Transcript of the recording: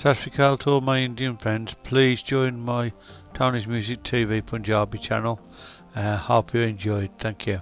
Sasrikal to all my Indian friends. Please join my Tony's Music TV Punjabi channel. Uh, hope you enjoyed. Thank you.